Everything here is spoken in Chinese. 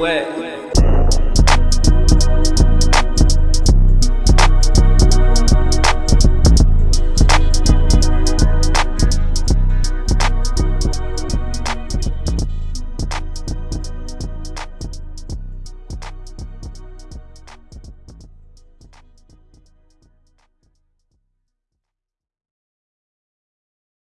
喂。